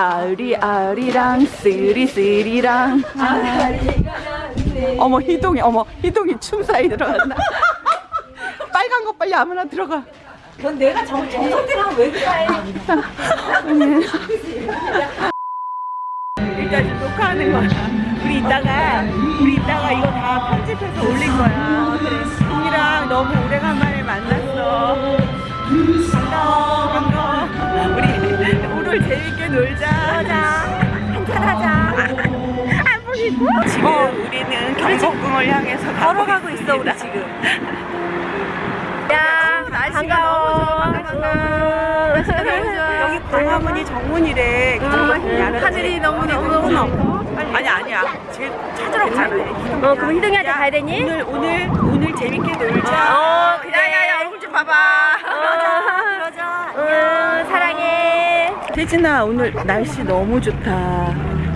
아리 아리랑 쓰리 쓰리랑. 어머 희동이 어머 희동이 춤 사이 들어갔나? 빨간 거 빨리 아무나 들어가. 넌 내가 정, 정석대랑 왜 그래? 일단 지금 녹화하는 거야. 우리 이따가 우리 이따가 이거 다 편집해서 올릴 거야. 동이랑 너무 오래 재밌게 놀자 보이고 지금 우리는 경복궁을 향해서 걸어가고 있어 우리 지금 야, 날씨가 너무 좋아 반가워. 여기 광화문이 정문이래 음, 하늘이 너무 너무 너무. 아니 아니야 지금 찾으러 가잖아 어, 그럼 희동이한테 야, 가야 되니? 오늘 오늘 오늘 재밌게 놀자. 어, 그래. 야야야 얼굴 좀 봐봐. 어. 그러자. 응, 사랑해. 세진아 오늘 날씨 너무 좋다.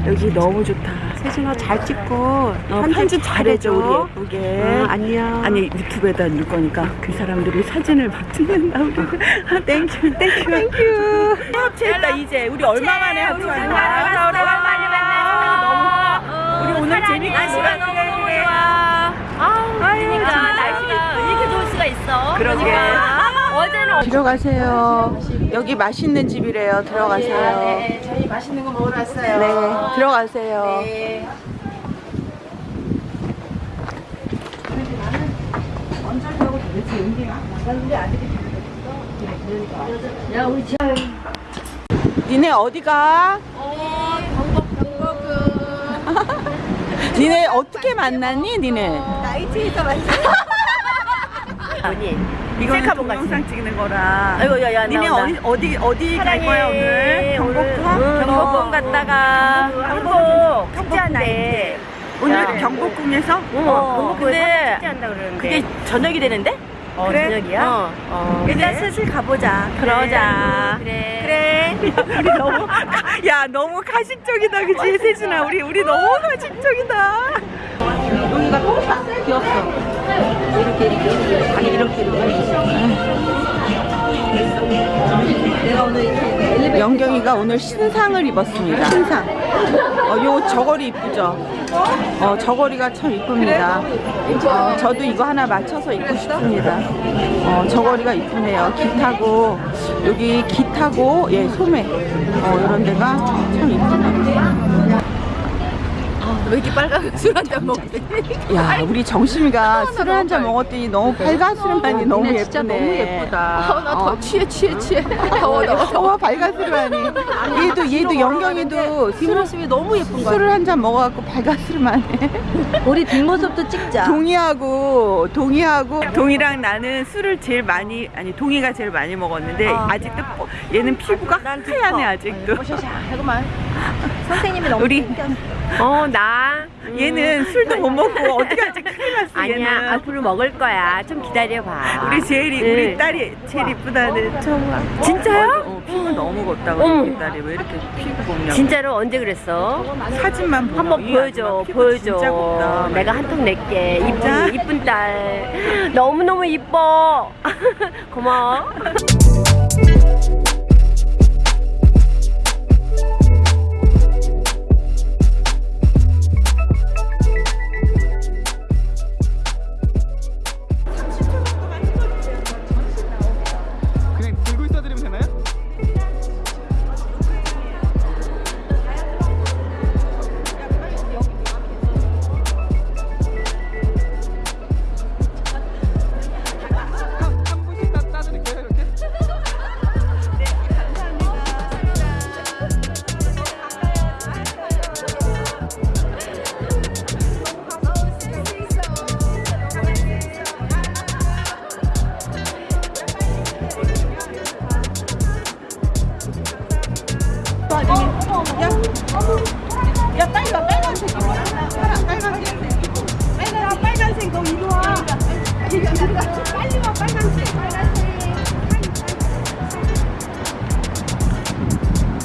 여기 너무 좋다. 세진아 잘 찍고 어, 편집 잘해줘 우리 예쁘게. 응, 안녕. 아니 유튜브에다 넣을 거니까 그 사람들이 사진을 막 찍는다 우리. 아, thank you thank you thank you. 합체했다 이제 우리 얼마 만에 합체한 거야? 오랜만에 만나서. 우리 오늘 재밌게 날씨가 놀았네. 너무 좋아. 아우, 그러니까 날씨가 이렇게 좋을 수가 있어. 그러게. 어제는 들어가세요. 여기 맛있는 집이래요. 들어가세요. 네, 저희 맛있는 거 먹으러 왔어요. 네, 들어가세요. 네. 야, 우리 지 니네 어디 가? 어, 경복 경복은 니네 어떻게 만났니? 니네? 나이트에서 만났어. 뭐니? 이거는. 동영상 찍는 거라. 아이고, 야, 야, 니네. 어디 어디 어디 갈. 거야 오늘? 경복궁? 응, 경복궁 갔다가 한복 축제한 날에 오늘 야. 경복궁에서? 어, 경복궁에 근데 축제한다 그러는데 그게 저녁이 되는데? 어, 그래? 저녁이야? 어. 어. 일단 슬슬 가보자. 그러자. 그래. 그래. 우리 너무 야 너무 가식적이다 그치 세진아 우리 우리 너무 가식적이다. 여기가 똥딱 귀엽어. 영경이가 오늘 신상을 입었습니다. 신상. 어, 요 저고리 이쁘죠? 어, 저고리가 참 이쁩니다. 어, 저도 이거 하나 맞춰서 입고 싶습니다. 어, 저고리가 이쁘네요. 깃하고, 여기 깃하고, 예, 소매. 어, 이런 데가 참. 왜 이렇게 빨간 술 한 잔 먹지? 야, 우리 정심이가 술을 한 잔 먹었더니 너무 발가스름하니 너무 예쁘네. 진짜 너무 예쁘다. 어. 나더 취해 취해 취해. 더워 더워. 더워 발가스름하니. 얘도 얘도 영경이도 술을 뒷모습이 너무 예쁜 거야. 술을 한 잔 먹어갖고 발가스름하네. 우리 뒷모습도 찍자. 동이하고 동이하고 동이랑 나는 술을 제일 많이 아니 동이가 제일 많이 먹었는데 아. 아직도 뽀- 얘는 피부가 하얗네 아직도. 잠깐만. 선생님이 너무 우리 어, 나. 얘는 술도 못 먹고 어떻게 하지 큰일 났어 아니야, 얘는. 앞으로 먹을 거야. 좀 기다려봐. 우리 제일이 네. 우리 딸이 제일 이쁘다는 정말. 진짜요? 어, 피부 너무 곱다고 어머. 우리 딸이 왜 이렇게 피부 곱냐고. 진짜로 언제 그랬어? 사진만 보면 한번 이 보여줘, 보여줘. 진짜 곱다. 내가 한 통 낼게. 이쁜, 이쁜 딸. 너무너무 이뻐. 고마워.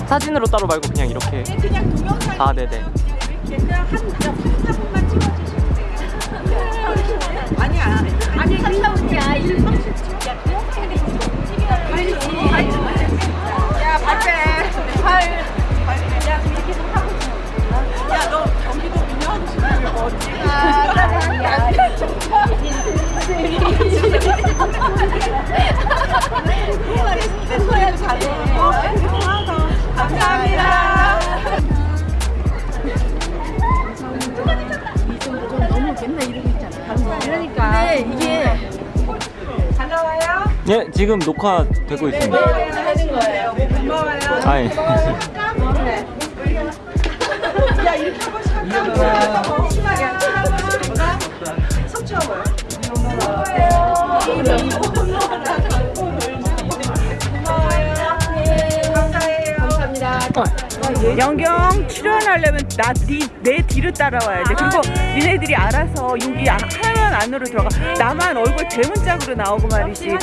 사진으로 따로 말고 그냥 이렇게. 네, 그냥 동영상 아 네네. 네, 그냥 한, 한 장만 찍어주시면 돼요. 아니야. 아니 갔다 올게 하고 야너 경기도 민영 녹화되고 있습니다. 아, 예. 영경 출연하려면 나네 뒤를 따라와야 돼. 그리고 니네들이 알아서 여기 아- 화면 안으로 들어가. 나만 얼굴 대문짝으로 나오고 말이지.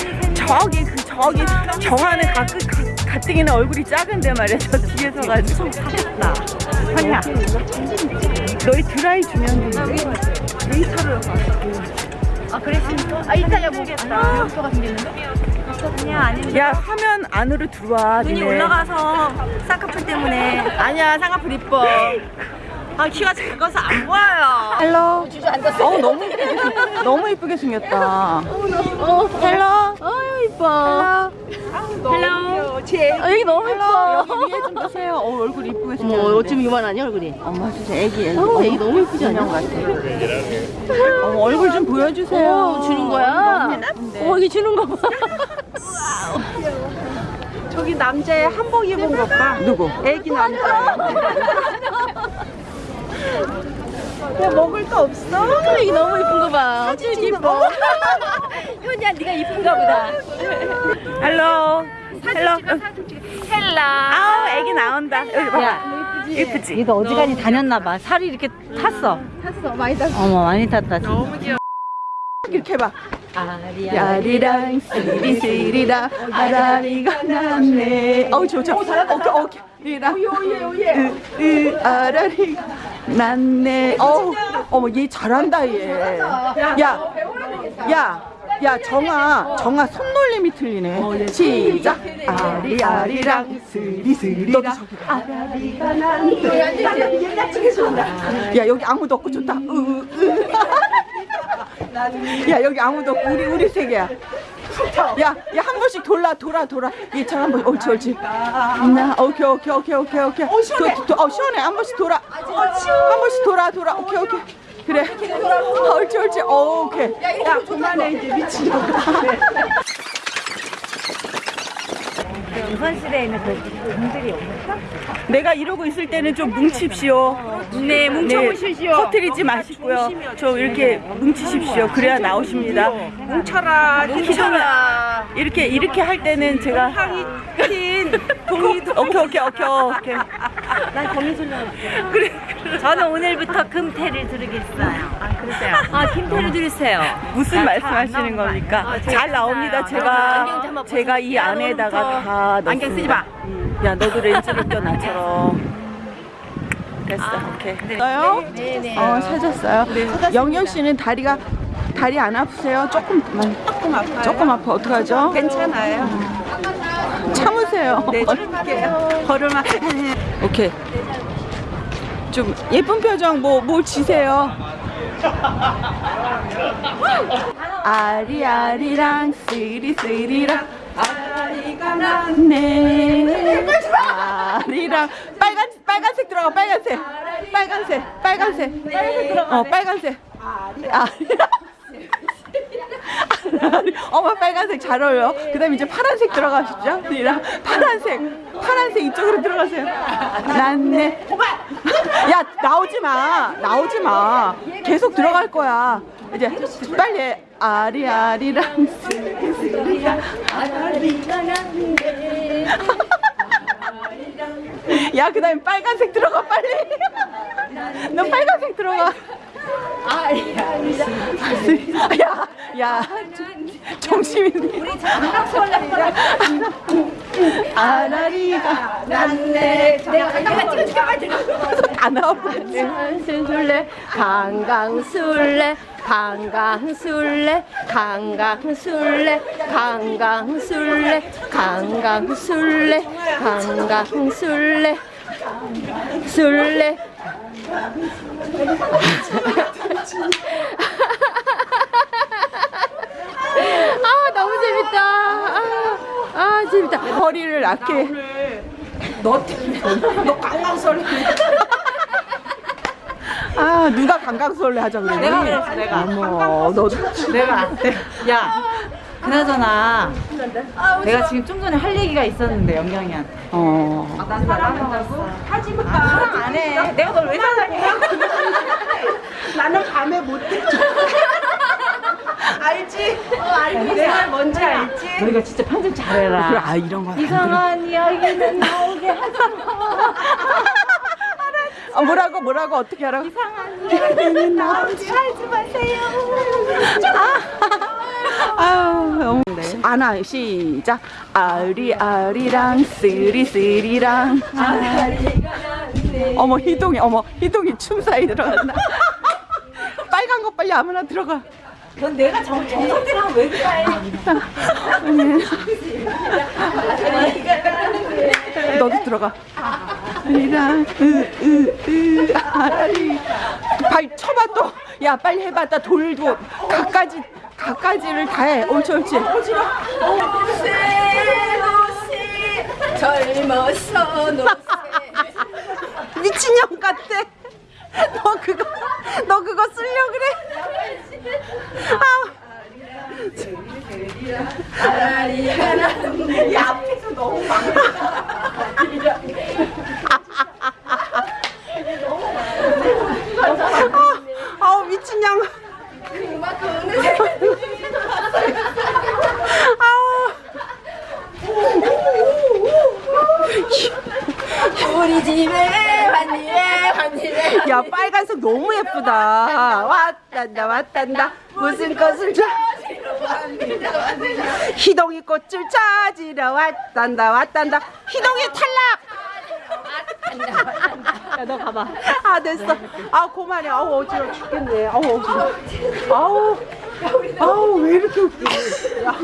저기 그 저기 정하는 가끔 가- 가뜩이나 얼굴이 작은데 말이야. 저 뒤에 서 가지고 나 현이야. 너희 드라이 주면 데이터를 아 그랬습니까? 아 이따 보겠다. 목표가 생겼는데? 아니야 아닌데. 야 화면 안으로 들어와. 눈이 니네. 올라가서 쌍꺼풀 때문에. 아니야 쌍꺼풀 이뻐. 아 키가 작아서 안 보여요. hello. 어 너무 이쁘게 생- 너무 이쁘게 생겼다. hello. 어 이뻐. hello. 어, 여기 너무 이뻐. 여기 위에 좀 보세요. 어 얼굴 이쁘게 어, 생겼는데. 어쩜 이만하냐 얼굴이? 엄마 진짜 애기 애기. 어, 애기 너무 예쁘지 않냐? 같아. 어, 얼굴 좀 보여주세요. 어, 주는 거야? 어, 이게 주는 거 봐. 저기 남자의 한복 입은 것 봐. 누구? 애기 남자. 야 먹을 거 없어? 애기 너무 예쁜 거 봐. 어쩜 이뻐. 현이야 네가 이쁜가 보다. hello. hello. hello. 아우 애기 나온다. 여기 봐. 예쁘지? 얘도 어지간히 다녔나 봐. 살이 이렇게 탔어. 탔어. 많이 탔어. 어머, 많이 탔다. 너무 귀여워. 이렇게 해봐. 아리랑 쓰리쓰리랑 아라리가 났네. 어우 좋죠. 오케이 오케이. 리랑 으으 아라리가 났네. 어우 어머 얘 잘한다 얘. 야. 야. 야 정아 정아 손놀림이 틀리네 시작 아리아리랑 스리스리라 아라리가 났네 야 여기 아무도 없고 좋다 으으 야 여기 아무도 없고 우리 우리 세 개야. 야, 야 한 번씩 돌라 돌아 돌아. 얘참 한 번. 옳지 옳지. 나 오케이 오케이 오케이 오케이 오케이. 어 시원해. 도, 도, 어 시원해. 한 번씩 돌아. 한 번씩 돌아 돌아. 오케이 오케이. 그래. 어, 옳지 옳지. 어 오케이. 야 그만해 이제 미친. 우선실에 있는 그 분들이 없을까? 내가 이러고 있을 때는 좀 뭉칩시오. 네 뭉쳐보시죠. 터트리지 마시고요. 좀 이렇게 뭉치십시오. 그래야 나오십니다. 뭉쳐라. 뭉쳐라. 이렇게 이렇게 할 때는 제가 흰 동이도. 오케이 오케이 오케이 오케이. 난 거미 줄려. 그래. 저는 오늘부터 금태를 들으겠어요. 아 그러세요? 아 김태를 들으세요. 무슨 말씀하시는 겁니까? 잘 나옵니다. 안경 좀 제가 한번 제가 이 안에다가 다 넣습니다. 안경 쓰지 마. 야 너도 렌즈를 껴 나처럼. 됐어. 오케이. 됐어요? 네 네. 어 찾았어요. 영경 씨는 다리가 다리 안 아프세요? 조금만. 조금 아파요. 조금 아파. 어떡하죠? 괜찮아요. 참으세요. 네, 참을게요. 걸음아. 오케이. 좀 예쁜 표정 뭐 뭘 지세요? 아리아리랑 스리스리랑 아리가 났네. 아리랑 빨간 빨간색 들어가 빨간색. 빨간색 빨간색. 어 빨간색. 아리랑 어머 빨간색 잘 어울려. 그 다음에 이제 파란색 들어가시죠. 리랑 파란색 파란색 이쪽으로 들어가세요. 난네. 야 나오지 마. 나오지 마. 계속 들어갈 거야. 이제 빨리 아리아리랑 야 그 다음에 빨간색 들어가 빨리. 너 빨간색 들어가 야, 야, 정신이 우리 장난소리야. 아라리가 났네. 내가 내가 찍어줄게 빨리. 다 나와버렸지. 강강술래 강강술래 강강술래 강강술래 강강술래 강강술래 강강술래 술래 아 너무 재밌다 아, 아 재밌다 허리를 낮게. 너 때문에. 너 강강설레. 아 누가 강강설레 하자 그래. 내가 그랬어 내가. 어머 너도. 내가 야 그나저나 내가 지금 좀 전에 할 얘기가 있었는데 영경이한테. 어. 나 사랑한다고? 하지 마. 사랑 안 해. 내가 널 왜 사랑해? 나는 밤에 못 듣죠. 알지? 어, 알지. 내가 뭔지 알지? 너희가 진짜 편집 잘해라. 아 이런 거. 이상한 이야기는 나오게 하지 마. 아, 뭐라고 뭐라고 어떻게 하라고? 아유, 너무 아나 시작. 아리 아리랑 쓰리 쓰리랑. 어머 희동이 어머 희동이 춤 사이 들어갔나? 빨간 거 빨리 아무나 들어가. 넌 내가 정, 정석대로 하면 왜 그래? 너도 들어가. 아리랑 으 으 으 아리. 발 쳐봐 또. 야 빨리 해봐. 나 돌도 각가지 각가지를 다 해. 옳지 옳지. 젊어서 너 미친년 같아. 너 그거 너 그거 쓰려 그래? 아. 야 앞에서 너무 막. 아우 미친년. 아우. 우리 집에 환희래 환희래 야 빨간색 너무 예쁘다. 왔단다 왔단다. 무슨 꽃을 줘 희동이 꽃을 찾으러 왔단다 왔단다. 희동이 탈락 야, 너 가봐. 아 됐어. 아 그만해 아우 어지러워 죽겠네. 아우 어지러워 아우. 아우 왜 이렇게 웃기지 야.